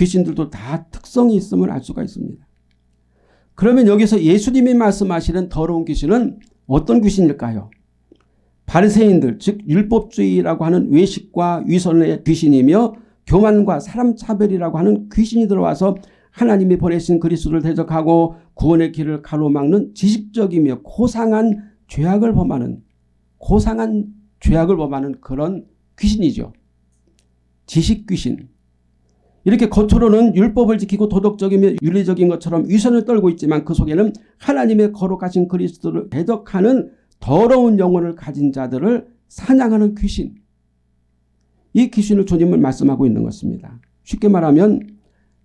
귀신들도 다 특성이 있음을 알 수가 있습니다. 그러면 여기서 예수님이 말씀하시는 더러운 귀신은 어떤 귀신일까요? 바리새인들 즉 율법주의라고 하는 외식과 위선의 귀신이며 교만과 사람 차별이라고 하는 귀신이 들어와서 하나님이 보내신 그리스도를 대적하고 구원의 길을 가로막는 지식적이며 고상한 죄악을 범하는 고상한 죄악을 범하는 그런 귀신이죠. 지식 귀신. 이렇게 겉으로는 율법을 지키고 도덕적이며 윤리적인 것처럼 위선을 떨고 있지만 그 속에는 하나님의 거룩하신 그리스도를 대적하는 더러운 영혼을 가진 자들을 사냥하는 귀신. 이 귀신을 주님을 말씀하고 있는 것입니다. 쉽게 말하면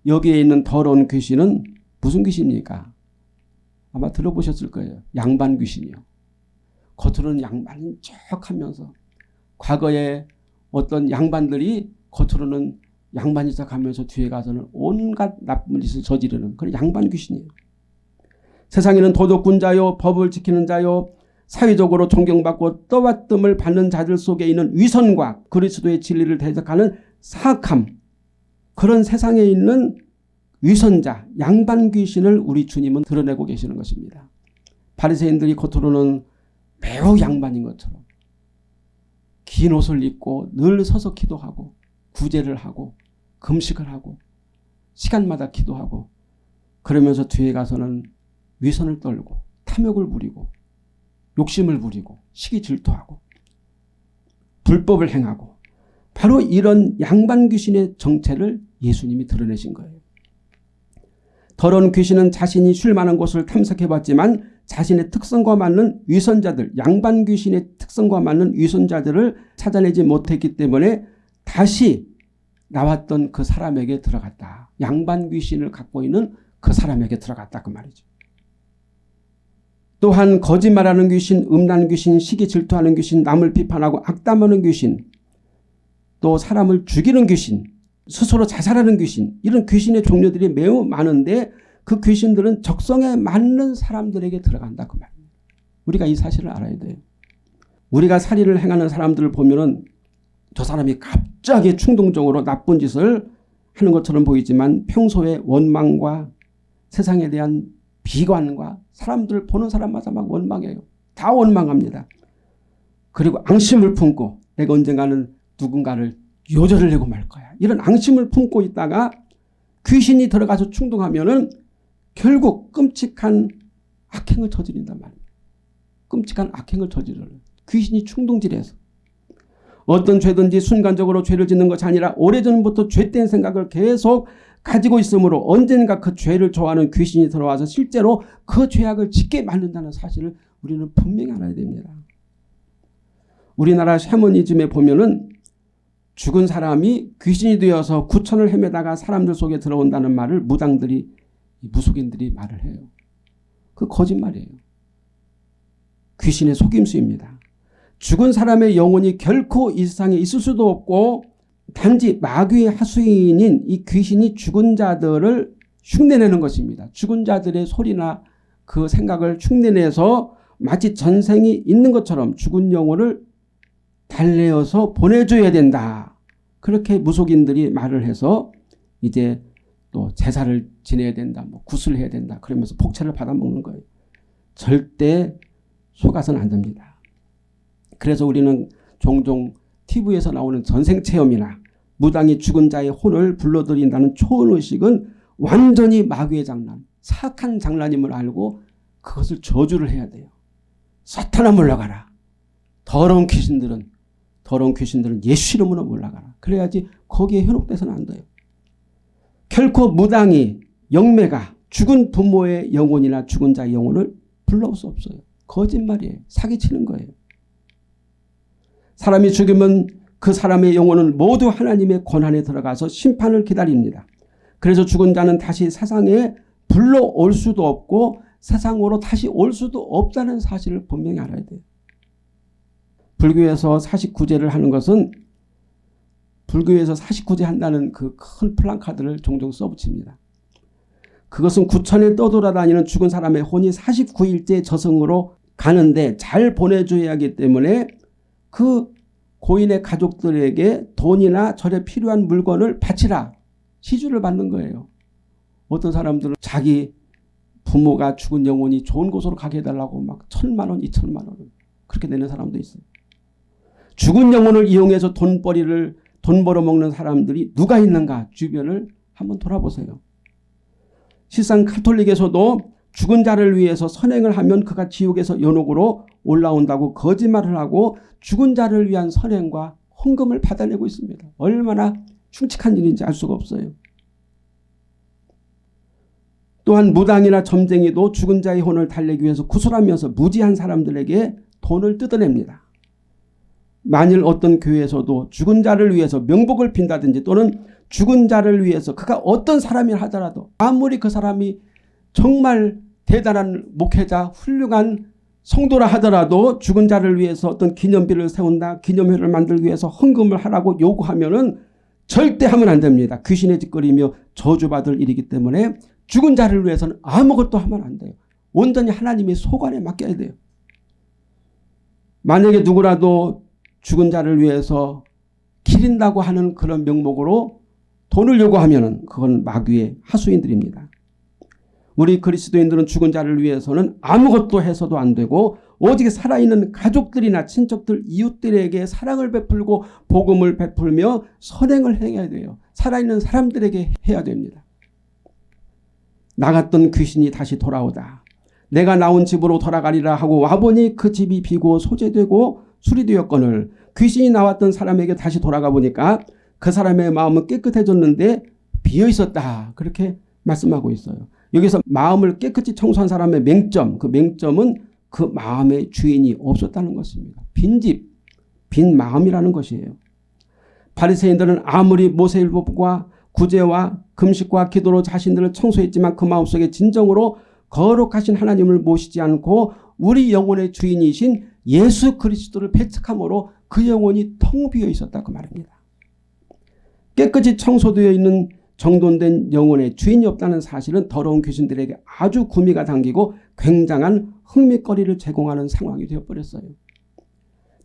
여기에 있는 더러운 귀신은 무슨 귀신입니까? 아마 들어보셨을 거예요. 양반 귀신이요. 겉으로는 양반인 척 하면서 과거에 어떤 양반들이 겉으로는 양반인 척하면서 뒤에 가서는 온갖 나쁜 짓을 저지르는 그런 양반 귀신이에요. 세상에는 도덕군자요 법을 지키는 자요 사회적으로 존경받고 떠받듦을 받는 자들 속에 있는 위선과 그리스도의 진리를 대적하는 사악함 그런 세상에 있는 위선자 양반 귀신을 우리 주님은 드러내고 계시는 것입니다. 바리새인들이 겉으로는 매우 양반인 것처럼 긴 옷을 입고 늘 서서 기도하고 구제를 하고 금식을 하고 시간마다 기도하고 그러면서 뒤에 가서는 위선을 떨고 탐욕을 부리고 욕심을 부리고 시기 질투하고 불법을 행하고 바로 이런 양반 귀신의 정체를 예수님이 드러내신 거예요. 더러운 귀신은 자신이 쉴 만한 곳을 탐색해봤지만 자신의 특성과 맞는 위선자들 양반 귀신의 특성과 맞는 위선자들을 찾아내지 못했기 때문에 다시 나왔던 그 사람에게 들어갔다. 양반 귀신을 갖고 있는 그 사람에게 들어갔다 그 말이죠. 또한 거짓말하는 귀신, 음란 귀신, 시기 질투하는 귀신, 남을 비판하고 악담하는 귀신, 또 사람을 죽이는 귀신, 스스로 자살하는 귀신 이런 귀신의 종류들이 매우 많은데 그 귀신들은 적성에 맞는 사람들에게 들어간다 그 말입니다. 우리가 이 사실을 알아야 돼요. 우리가 살인을 행하는 사람들을 보면 은 저 사람이 갑자기 충동적으로 나쁜 짓을 하는 것처럼 보이지만 평소에 원망과 세상에 대한 비관과 사람들 보는 사람마다 막 원망해요. 다 원망합니다. 그리고 앙심을 품고 내가 언젠가는 누군가를 요절을 내고 말 거야. 이런 앙심을 품고 있다가 귀신이 들어가서 충동하면 은 결국 끔찍한 악행을 저지른단 말이에요. 끔찍한 악행을 저지르는 귀신이 충동질해서 어떤 죄든지 순간적으로 죄를 짓는 것이 아니라 오래전부터 죄된 생각을 계속 가지고 있으므로 언젠가 그 죄를 좋아하는 귀신이 들어와서 실제로 그 죄악을 짓게 만든다는 사실을 우리는 분명히 알아야 됩니다. 우리나라 샤머니즘에 보면은 죽은 사람이 귀신이 되어서 구천을 헤매다가 사람들 속에 들어온다는 말을 무당들이 무속인들이 말을 해요. 그 거짓말이에요. 귀신의 속임수입니다. 죽은 사람의 영혼이 결코 이 세상에 있을 수도 없고 단지 마귀의 하수인인 이 귀신이 죽은 자들을 흉내내는 것입니다. 죽은 자들의 소리나 그 생각을 흉내내서 마치 전생이 있는 것처럼 죽은 영혼을 달래어서 보내줘야 된다. 그렇게 무속인들이 말을 해서 이제 또 제사를 지내야 된다. 뭐 구슬 해야 된다. 그러면서 복채를 받아먹는 거예요. 절대 속아서는 안 됩니다. 그래서 우리는 종종 TV에서 나오는 전생체험이나 무당이 죽은 자의 혼을 불러들인다는 초원의식은 완전히 마귀의 장난, 사악한 장난임을 알고 그것을 저주를 해야 돼요. 사탄아 물러가라. 더러운 귀신들은 더러운 귀신들은 예수 이름으로 물러가라. 그래야지 거기에 현혹돼서는 안 돼요. 결코 무당이 영매가 죽은 부모의 영혼이나 죽은 자의 영혼을 불러올 수 없어요. 거짓말이에요. 사기치는 거예요. 사람이 죽으면 그 사람의 영혼은 모두 하나님의 권한에 들어가서 심판을 기다립니다. 그래서 죽은 자는 다시 세상에 불러올 수도 없고 세상으로 다시 올 수도 없다는 사실을 분명히 알아야 돼요. 불교에서 49제를 하는 것은 불교에서 49제 한다는 그 큰 플랑카드를 종종 써붙입니다. 그것은 구천에 떠돌아다니는 죽은 사람의 혼이 49일째 저승으로 가는데 잘 보내줘야 하기 때문에 그 고인의 가족들에게 돈이나 절에 필요한 물건을 바치라. 시주를 받는 거예요. 어떤 사람들은 자기 부모가 죽은 영혼이 좋은 곳으로 가게 해달라고 막 천만 원, 이천만 원 그렇게 내는 사람도 있어요. 죽은 영혼을 이용해서 돈벌이를 돈 벌어먹는 사람들이 누가 있는가 주변을 한번 돌아보세요. 실상 카톨릭에서도 죽은 자를 위해서 선행을 하면 그가 지옥에서 연옥으로 올라온다고 거짓말을 하고 죽은 자를 위한 선행과 헌금을 받아내고 있습니다. 얼마나 흉측한 일인지 알 수가 없어요. 또한 무당이나 점쟁이도 죽은 자의 혼을 달래기 위해서 구슬하면서 무지한 사람들에게 돈을 뜯어냅니다. 만일 어떤 교회에서도 죽은 자를 위해서 명복을 빈다든지 또는 죽은 자를 위해서 그가 어떤 사람이라 하더라도 아무리 그 사람이 정말 대단한 목회자 훌륭한 성도라 하더라도 죽은 자를 위해서 어떤 기념비를 세운다 기념회를 만들기 위해서 헌금을 하라고 요구하면 은 절대 하면 안 됩니다. 귀신의 짓거리며 저주받을 일이기 때문에 죽은 자를 위해서는 아무것도 하면 안 돼요. 온전히 하나님의 소관에 맡겨야 돼요. 만약에 누구라도 죽은 자를 위해서 기린다고 하는 그런 명목으로 돈을 요구하면 그건 마귀의 하수인들입니다. 우리 그리스도인들은 죽은 자를 위해서는 아무것도 해서도 안 되고 오직 살아있는 가족들이나 친척들 이웃들에게 사랑을 베풀고 복음을 베풀며 선행을 행해야 돼요. 살아있는 사람들에게 해야 됩니다. 나갔던 귀신이 다시 돌아오다. 내가 나온 집으로 돌아가리라 하고 와보니 그 집이 비고 소재되고 수리되었거늘 귀신이 나왔던 사람에게 다시 돌아가 보니까 그 사람의 마음은 깨끗해졌는데 비어 있었다. 그렇게 말씀하고 있어요. 여기서 마음을 깨끗이 청소한 사람의 맹점, 그 맹점은 그 마음의 주인이 없었다는 것입니다. 빈집, 빈 마음이라는 것이에요. 바리새인들은 아무리 모세율법과 구제와 금식과 기도로 자신들을 청소했지만 그 마음속에 진정으로 거룩하신 하나님을 모시지 않고 우리 영혼의 주인이신 예수 그리스도를 배척함으로 그 영혼이 텅 비어 있었다 그 말입니다. 깨끗이 청소되어 있는 정돈된 영혼의 주인이 없다는 사실은 더러운 귀신들에게 아주 구미가 당기고 굉장한 흥미거리를 제공하는 상황이 되어버렸어요.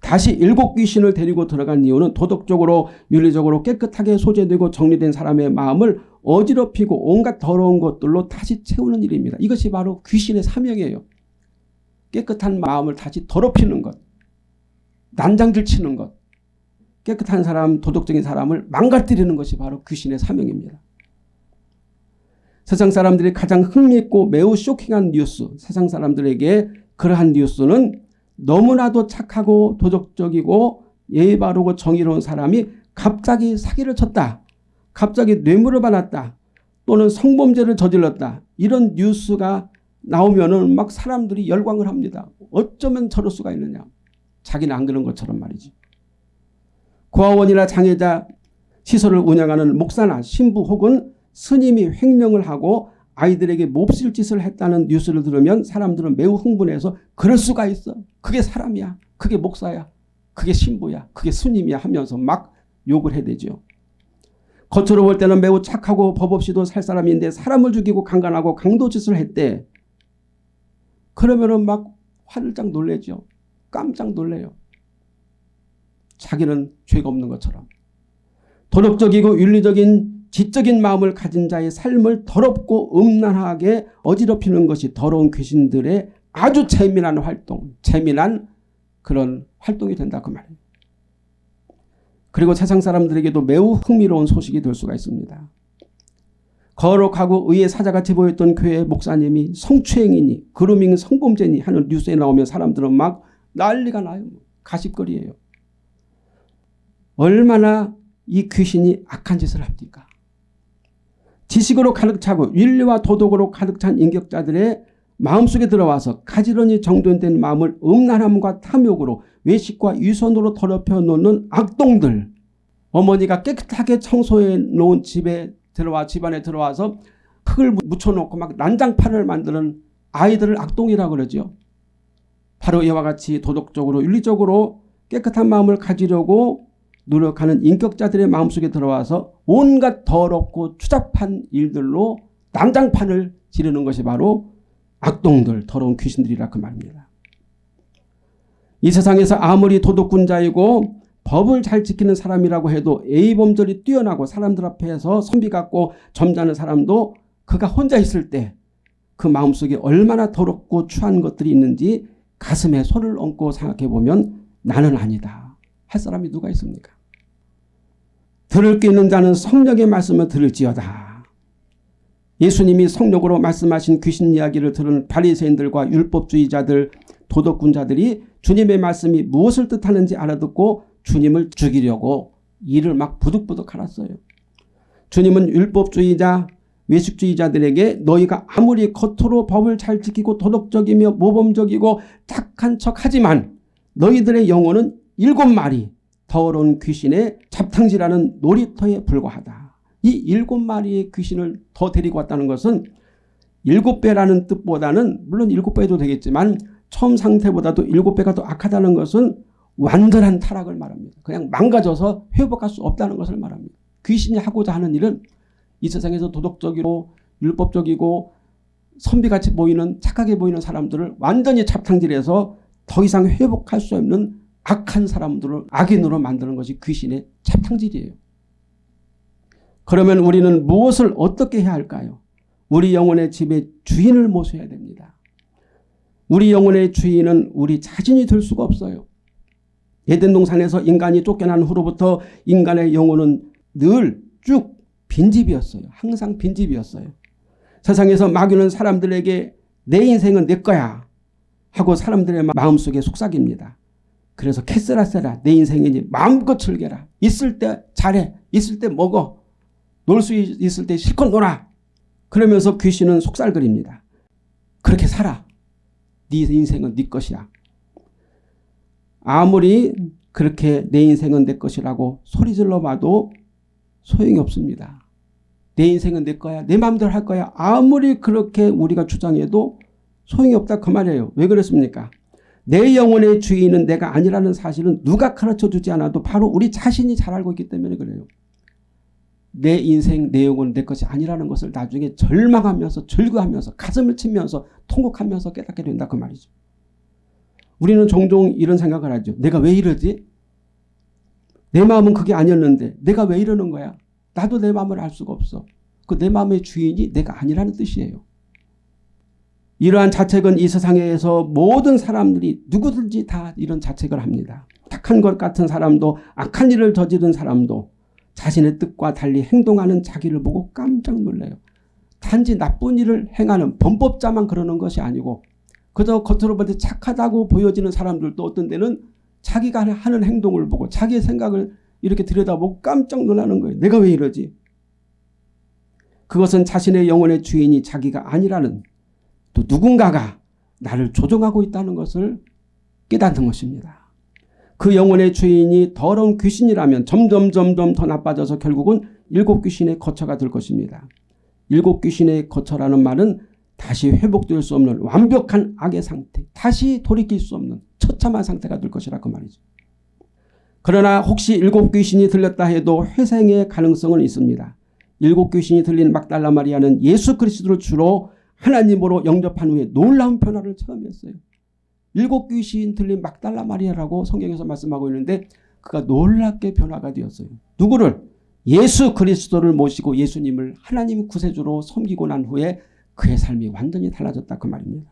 다시 일곱 귀신을 데리고 들어간 이유는 도덕적으로 윤리적으로 깨끗하게 소재되고 정리된 사람의 마음을 어지럽히고 온갖 더러운 것들로 다시 채우는 일입니다. 이것이 바로 귀신의 사명이에요. 깨끗한 마음을 다시 더럽히는 것. 난장질 치는 것. 깨끗한 사람, 도덕적인 사람을 망가뜨리는 것이 바로 귀신의 사명입니다. 세상 사람들이 가장 흥미있고 매우 쇼킹한 뉴스, 세상 사람들에게 그러한 뉴스는 너무나도 착하고 도덕적이고 예의 바르고 정의로운 사람이 갑자기 사기를 쳤다. 갑자기 뇌물을 받았다. 또는 성범죄를 저질렀다. 이런 뉴스가 나오면 막 사람들이 열광을 합니다. 어쩌면 저럴 수가 있느냐. 자기는 안 그런 것처럼 말이지. 고아원이나 장애자 시설을 운영하는 목사나 신부 혹은 스님이 횡령을 하고 아이들에게 몹쓸 짓을 했다는 뉴스를 들으면 사람들은 매우 흥분해서 그럴 수가 있어. 그게 사람이야. 그게 목사야. 그게 신부야. 그게 스님이야 하면서 막 욕을 해대죠. 겉으로 볼 때는 매우 착하고 법 없이도 살 사람인데 사람을 죽이고 강간하고 강도짓을 했대. 그러면 은 막 화들짝 놀래죠. 깜짝 놀래요. 자기는 죄가 없는 것처럼. 도덕적이고 윤리적인 지적인 마음을 가진 자의 삶을 더럽고 음란하게 어지럽히는 것이 더러운 귀신들의 아주 재미난 활동, 재미난 그런 활동이 된다 그 말이에요. 그리고 세상 사람들에게도 매우 흥미로운 소식이 될 수가 있습니다. 거룩하고 의의 사자같이 보였던 교회 목사님이 성추행이니 그루밍 성범죄니 하는 뉴스에 나오면 사람들은 막 난리가 나요. 가십거리예요. 얼마나 이 귀신이 악한 짓을 합니까? 지식으로 가득 차고 윤리와 도덕으로 가득 찬 인격자들의 마음속에 들어와서 가지런히 정돈된 마음을 음란함과 탐욕으로 외식과 유선으로 더럽혀 놓는 악동들 어머니가 깨끗하게 청소해 놓은 집에 들어와 집안에 들어와서 흙을 묻혀놓고 막 난장판을 만드는 아이들을 악동이라고 그러죠. 바로 이와 같이 도덕적으로 윤리적으로 깨끗한 마음을 가지려고 노력하는 인격자들의 마음속에 들어와서 온갖 더럽고 추잡한 일들로 난장판을 지르는 것이 바로 악동들 더러운 귀신들이라 그 말입니다. 이 세상에서 아무리 도덕군자이고 법을 잘 지키는 사람이라고 해도 A범절이 뛰어나고 사람들 앞에서 선비 같고 점잖은 사람도 그가 혼자 있을 때 그 마음속에 얼마나 더럽고 추한 것들이 있는지 가슴에 손을 얹고 생각해 보면 나는 아니다 할 사람이 누가 있습니까? 들을 게 있는 자는 성령의 말씀을 들을지어다. 예수님이 성령으로 말씀하신 귀신 이야기를 들은 바리새인들과 율법주의자들 도덕군자들이 주님의 말씀이 무엇을 뜻하는지 알아듣고 주님을 죽이려고 이를 막 부득부득 갈았어요. 주님은 율법주의자 외식주의자들에게 너희가 아무리 겉으로 법을 잘 지키고 도덕적이며 모범적이고 착한 척하지만 너희들의 영혼은 일곱 마리 더러운 귀신의 잡탕질하는 놀이터에 불과하다. 이 일곱 마리의 귀신을 더 데리고 왔다는 것은 일곱 배라는 뜻보다는 물론 일곱 배도 되겠지만 처음 상태보다도 일곱 배가 더 악하다는 것은 완전한 타락을 말합니다. 그냥 망가져서 회복할 수 없다는 것을 말합니다. 귀신이 하고자 하는 일은 이 세상에서 도덕적이고 율법적이고 선비같이 보이는 착하게 보이는 사람들을 완전히 잡탕질해서 더 이상 회복할 수 없는 악한 사람들을 악인으로 만드는 것이 귀신의 잡탕질이에요. 그러면 우리는 무엇을 어떻게 해야 할까요? 우리 영혼의 집의 주인을 모셔야 됩니다. 우리 영혼의 주인은 우리 자신이 될 수가 없어요. 예덴 동산에서 인간이 쫓겨난 후로부터 인간의 영혼은 늘 쭉 빈집이었어요. 항상 빈집이었어요. 세상에서 마귀는 사람들에게 내 인생은 내 거야 하고 사람들의 마음속에 속삭입니다. 그래서 캐스라 세라 내 인생이니 마음껏 즐겨라. 있을 때 잘해. 있을 때 먹어. 놀 수 있을 때 실컷 놀아. 그러면서 귀신은 속살거립니다. 그렇게 살아. 네 인생은 네 것이야. 아무리 그렇게 내 인생은 내 것이라고 소리질러 봐도 소용이 없습니다. 내 인생은 내 거야. 내 마음대로 할 거야. 아무리 그렇게 우리가 주장해도 소용이 없다 그 말이에요. 왜 그렇습니까? 내 영혼의 주인은 내가 아니라는 사실은 누가 가르쳐주지 않아도 바로 우리 자신이 잘 알고 있기 때문에 그래요. 내 인생 내 영혼 내 것이 아니라는 것을 나중에 절망하면서 절규하면서 가슴을 치면서 통곡하면서 깨닫게 된다 그 말이죠. 우리는 종종 이런 생각을 하죠. 내가 왜 이러지? 내 마음은 그게 아니었는데 내가 왜 이러는 거야? 나도 내 마음을 알 수가 없어. 그 내 마음의 주인이 내가 아니라는 뜻이에요. 이러한 자책은 이 세상에서 모든 사람들이 누구든지 다 이런 자책을 합니다. 착한 것 같은 사람도 악한 일을 저지른 사람도 자신의 뜻과 달리 행동하는 자기를 보고 깜짝 놀라요. 단지 나쁜 일을 행하는 범법자만 그러는 것이 아니고 그저 겉으로 볼때 착하다고 보여지는 사람들도 어떤 때는 자기가 하는 행동을 보고 자기의 생각을 이렇게 들여다보고 깜짝 놀라는 거예요. 내가 왜 이러지? 그것은 자신의 영혼의 주인이 자기가 아니라는 또 누군가가 나를 조종하고 있다는 것을 깨닫는 것입니다. 그 영혼의 주인이 더러운 귀신이라면 점점 점점 더 나빠져서 결국은 일곱 귀신의 거처가 될 것입니다. 일곱 귀신의 거처라는 말은 다시 회복될 수 없는 완벽한 악의 상태, 다시 돌이킬 수 없는 처참한 상태가 될 것이라 그 말이죠. 그러나 혹시 일곱 귀신이 들렸다 해도 회생의 가능성은 있습니다. 일곱 귀신이 들린 막달라 마리아는 예수 그리스도를 주로 하나님으로 영접한 후에 놀라운 변화를 체험했어요. 일곱 귀신 들린 막달라 마리아라고 성경에서 말씀하고 있는데 그가 놀랍게 변화가 되었어요. 누구를? 예수 그리스도를 모시고 예수님을 하나님 구세주로 섬기고 난 후에 그의 삶이 완전히 달라졌다 그 말입니다.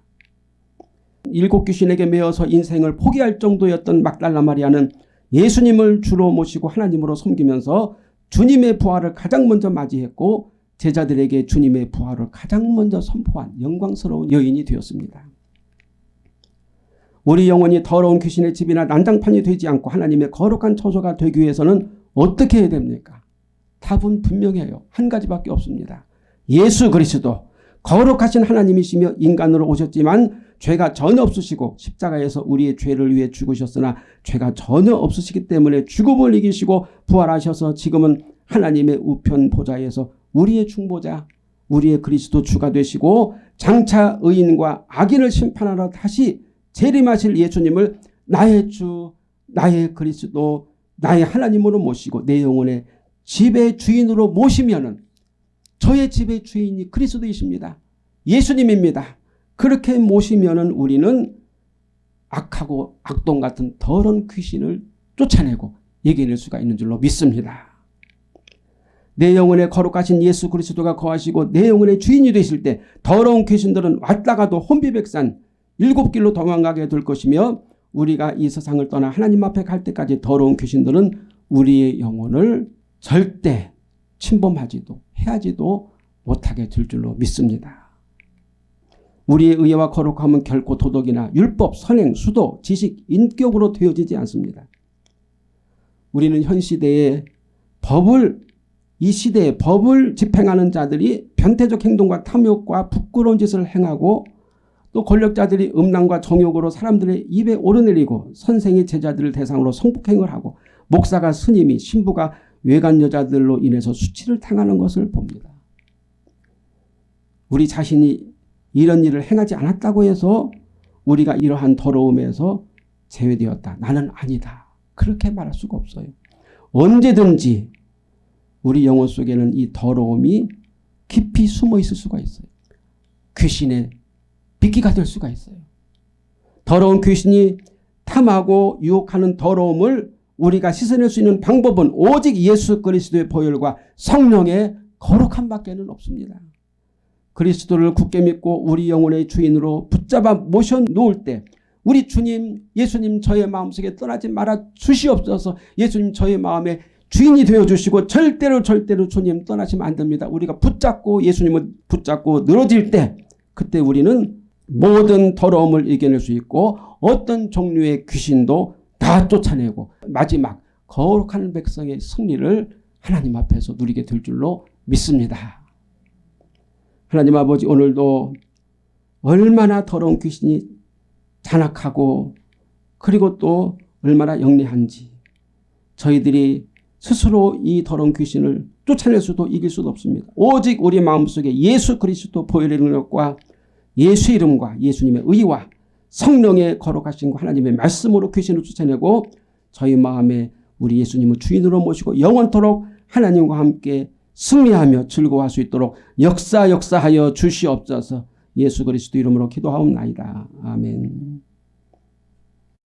일곱 귀신에게 매어서 인생을 포기할 정도였던 막달라 마리아는 예수님을 주로 모시고 하나님으로 섬기면서 주님의 부활을 가장 먼저 맞이했고 제자들에게 주님의 부활을 가장 먼저 선포한 영광스러운 여인이 되었습니다. 우리 영혼이 더러운 귀신의 집이나 난장판이 되지 않고 하나님의 거룩한 처소가 되기 위해서는 어떻게 해야 됩니까? 답은 분명해요. 한 가지밖에 없습니다. 예수 그리스도 거룩하신 하나님이시며 인간으로 오셨지만 죄가 전혀 없으시고 십자가에서 우리의 죄를 위해 죽으셨으나 죄가 전혀 없으시기 때문에 죽음을 이기시고 부활하셔서 지금은 하나님의 우편 보좌에서 우리의 중보자 우리의 그리스도 주가 되시고 장차 의인과 악인을 심판하러 다시 재림하실 예수님을 나의 주 나의 그리스도 나의 하나님으로 모시고 내 영혼의 집의 주인으로 모시면 저의 집의 주인이 그리스도이십니다. 예수님입니다. 그렇게 모시면 우리는 악하고 악동 같은 더러운 귀신을 쫓아내고 이겨낼 수가 있는 줄로 믿습니다. 내 영혼에 거룩하신 예수 그리스도가 거하시고 내 영혼의 주인이 되실 때 더러운 귀신들은 왔다 가도 혼비백산 일곱 길로 도망가게 될 것이며 우리가 이 세상을 떠나 하나님 앞에 갈 때까지 더러운 귀신들은 우리의 영혼을 절대 침범하지도 해하지도 못하게 될 줄로 믿습니다. 우리의 의와 거룩함은 결코 도덕이나 율법, 선행, 수도, 지식, 인격으로 되어지지 않습니다. 우리는 현 시대에 법을 이 시대에 법을 집행하는 자들이 변태적 행동과 탐욕과 부끄러운 짓을 행하고 또 권력자들이 음란과 정욕으로 사람들의 입에 오르내리고 선생이 제자들을 대상으로 성폭행을 하고 목사가 스님이 신부가 외간 여자들로 인해서 수치를 당하는 것을 봅니다. 우리 자신이 이런 일을 행하지 않았다고 해서 우리가 이러한 더러움에서 제외되었다. 나는 아니다. 그렇게 말할 수가 없어요. 언제든지 우리 영혼 속에는 이 더러움이 깊이 숨어 있을 수가 있어요. 귀신의 빗기가 될 수가 있어요. 더러운 귀신이 탐하고 유혹하는 더러움을 우리가 씻어낼 수 있는 방법은 오직 예수 그리스도의 보혈과 성령의 거룩함 밖에는 없습니다. 그리스도를 굳게 믿고 우리 영혼의 주인으로 붙잡아 모셔 놓을 때 우리 주님 예수님 저의 마음속에 떠나지 말아 주시옵소서 예수님 저의 마음에 주인이 되어주시고 절대로 절대로 주님 떠나시면 안 됩니다. 우리가 붙잡고 예수님을 붙잡고 늘어질 때 그때 우리는 모든 더러움을 이겨낼 수 있고 어떤 종류의 귀신도 다 쫓아내고 마지막 거룩한 백성의 승리를 하나님 앞에서 누리게 될 줄로 믿습니다. 하나님 아버지 오늘도 얼마나 더러운 귀신이 잔악하고 그리고 또 얼마나 영리한지 저희들이 스스로 이 더러운 귀신을 쫓아낼 수도 이길 수도 없습니다. 오직 우리 마음속에 예수 그리스도 보혈의 능력과 예수 이름과 예수님의 의와 성령의 거룩하신 하나님의 말씀으로 귀신을 쫓아내고 저희 마음에 우리 예수님을 주인으로 모시고 영원토록 하나님과 함께 승리하며 즐거워할 수 있도록 역사 역사하여 주시옵소서 예수 그리스도 이름으로 기도하옵나이다. 아멘.